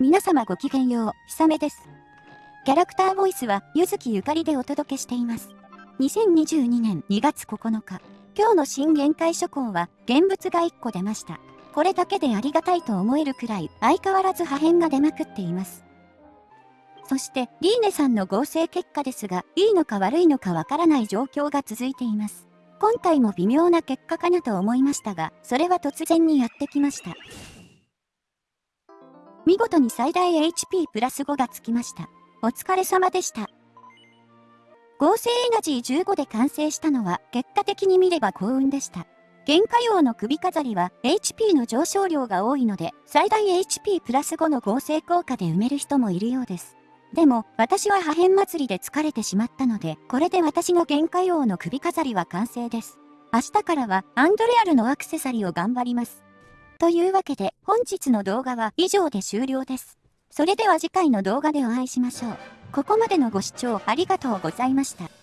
皆様ごきげんよう、ひさめです。キャラクターボイスは、ゆずきゆかりでお届けしています。2022年2月9日、今日の新限界諸行は、現物が1個出ました。これだけでありがたいと思えるくらい、相変わらず破片が出まくっています。そして、リーネさんの合成結果ですが、いいのか悪いのかわからない状況が続いています。今回も微妙な結果かなと思いましたが、それは突然にやってきました。見事に最大 HP プラス5がつきました。お疲れ様でした。合成エナジー15で完成したのは結果的に見れば幸運でした。原価用の首飾りは HP の上昇量が多いので最大 HP プラス5の合成効果で埋める人もいるようです。でも、私は破片祭りで疲れてしまったので、これで私の限界王の首飾りは完成です。明日からはアンドレアルのアクセサリーを頑張ります。というわけで、本日の動画は以上で終了です。それでは次回の動画でお会いしましょう。ここまでのご視聴ありがとうございました。